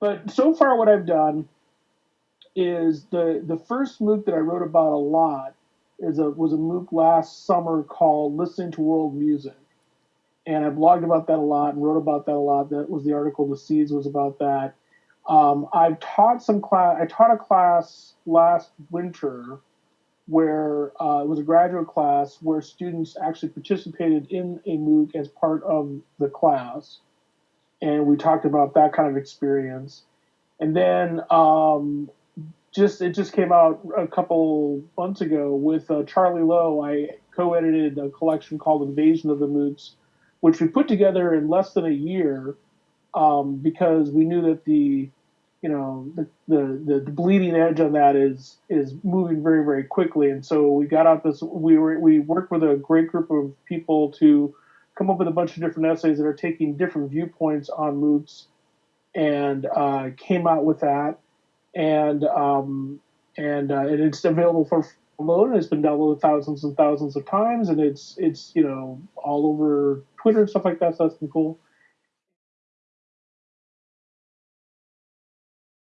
but so far, what I've done is the the first MOOC that I wrote about a lot is a was a MOOC last summer called "Listening to World Music," and I blogged about that a lot and wrote about that a lot. That was the article. The Seeds was about that. Um, I've taught some class. I taught a class last winter where uh, it was a graduate class where students actually participated in a MOOC as part of the class, and we talked about that kind of experience. And then um, just it just came out a couple months ago with uh, Charlie Lowe. I co-edited a collection called Invasion of the MOOCs, which we put together in less than a year um, because we knew that the you know the, the the bleeding edge on that is is moving very very quickly and so we got out this we were we worked with a great group of people to come up with a bunch of different essays that are taking different viewpoints on MOOCs and uh, came out with that. And um, and, uh, and it's available for download and it's been downloaded thousands and thousands of times and it's it's you know all over Twitter and stuff like that so that's been cool